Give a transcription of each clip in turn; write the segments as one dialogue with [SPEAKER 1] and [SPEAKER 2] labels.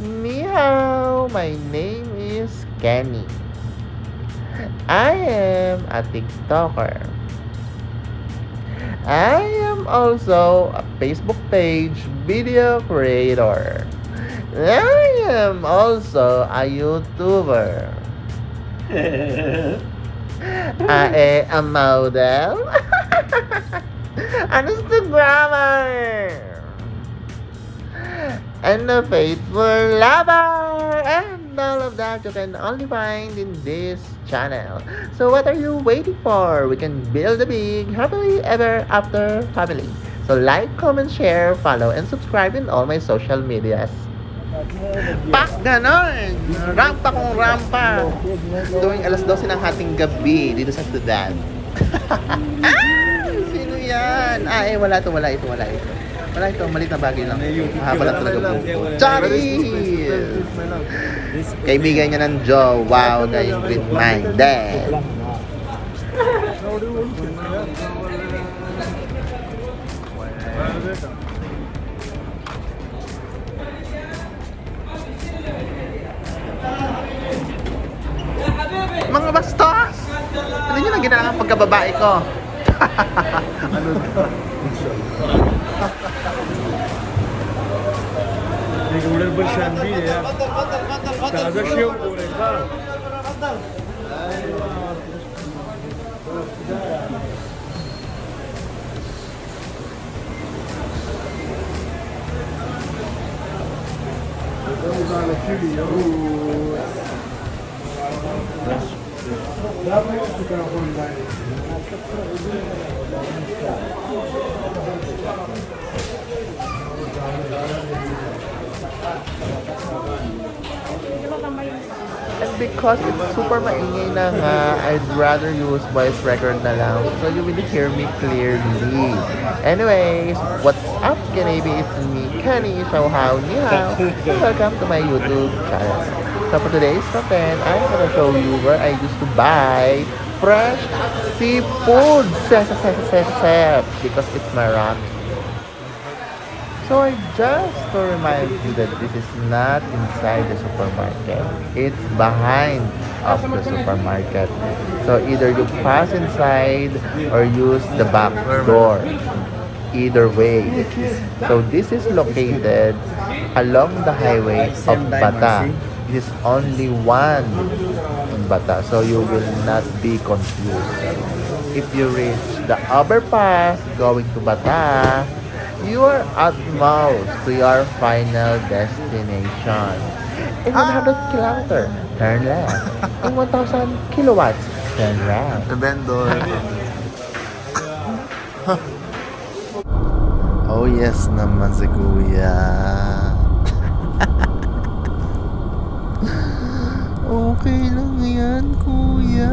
[SPEAKER 1] Hao, my name is Kenny. I am a TikToker. I am also a Facebook page video creator. I am also a YouTuber. I am a model. An Instagrammer. And a faithful lover. And all of that you can only find in this channel. So what are you waiting for? We can build a big, happily ever after family. So like, comment, share, follow, and subscribe in all my social medias. Pak ganon! Rampa kong rampa! Tuwing alas 12 ng hating gabi dito sa Sudan. ah! Sino yan? Ah, eh, wala to, wala ito, wala ito. Wala ito, malit na bagay lang. Mahaba lang talaga po. Charis! Kaibigan niya ng Joe. Wow, na yung green-minded. Mga bastos! Ano nyo ginagawa ang pagkababae ko? ano to?
[SPEAKER 2] دول البرشامبي يا. هذا شيء تفضل Thank you.
[SPEAKER 1] And because it's super maingay na nga, I'd rather use voice record na lang so you will hear me clearly. Anyways, what's up, Kanabi? It's me, Kenny Showhow Ni Hao. Welcome to my YouTube channel. So for today's content, I'm gonna show you where I used to buy fresh seafood. Because it's marami. So just to remind you that this is not inside the supermarket. It's behind of the supermarket. So either you pass inside or use the back door. Either way. So this is located along the highway of Bata. This is only one in Bata. So you will not be confused. If you reach the overpass going to Bata, you are at most to your final destination. In 100 kilometer, turn left. In 1,000 kilowatts, turn right.
[SPEAKER 3] The vendor.
[SPEAKER 1] Oh yes naman si Kuya. okay lang yan, Kuya.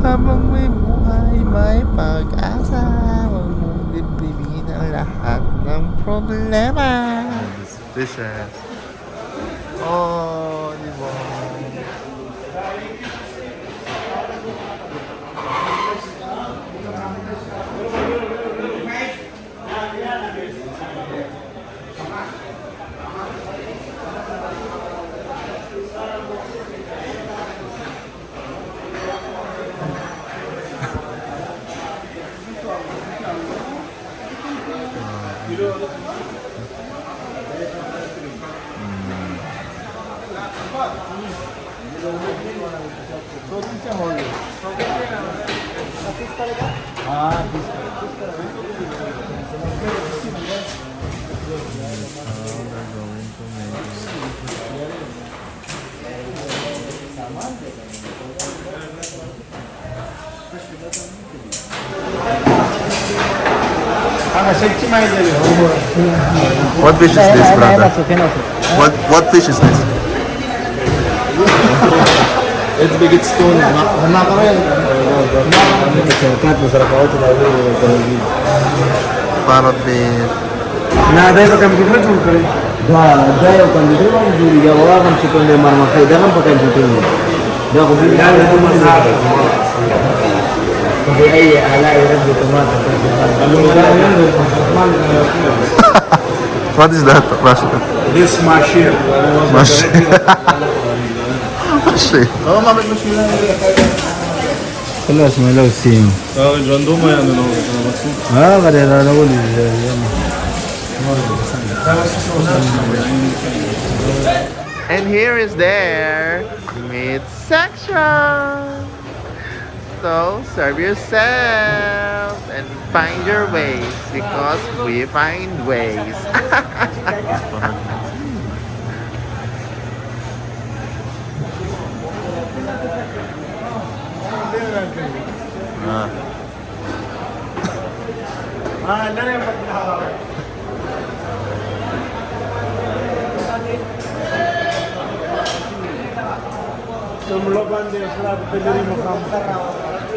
[SPEAKER 1] Habang may buhay, may pag-asa. I had no problemas. This is Oh,
[SPEAKER 3] you
[SPEAKER 1] want. चौथीच्या hall हां तीस सामान
[SPEAKER 3] What fish is this, brother? What what fish is this?
[SPEAKER 2] It's big it's stone.
[SPEAKER 3] Parrot beef.
[SPEAKER 2] لا ده كم كده جون كده ده ده كم كده جون جوري يا والله كم كده مرمى خي ده كم كده جون ده خبير ده ده مرمى dia itu masalah. Pakai air, ala air gitu mah. Kalau
[SPEAKER 3] What is that, Russian?
[SPEAKER 2] This machine.
[SPEAKER 3] Machine. Machine.
[SPEAKER 1] Oo, mamit mo sila.
[SPEAKER 2] خلاص ما لو سيم
[SPEAKER 4] اه جندوما يعني لو انا مسؤول
[SPEAKER 2] اه غادي انا نقول
[SPEAKER 1] And here is their meat section. So serve yourself and find your ways because we find ways.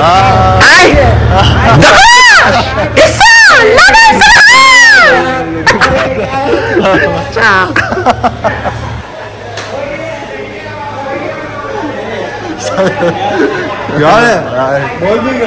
[SPEAKER 3] 아. 아이! 나! 있어! 나가 있어! 자. 미안해. 멀미가.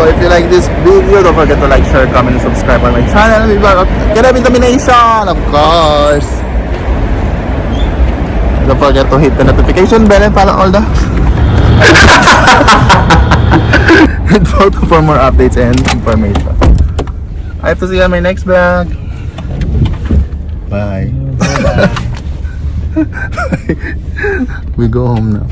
[SPEAKER 3] So if you like this video, don't forget to like, share, comment, and subscribe on my channel. Get a bit of Domination, of course. Don't forget to hit the notification bell and follow all the... and follow for more updates and information. I have to see you on my next vlog. Bye. we go home now.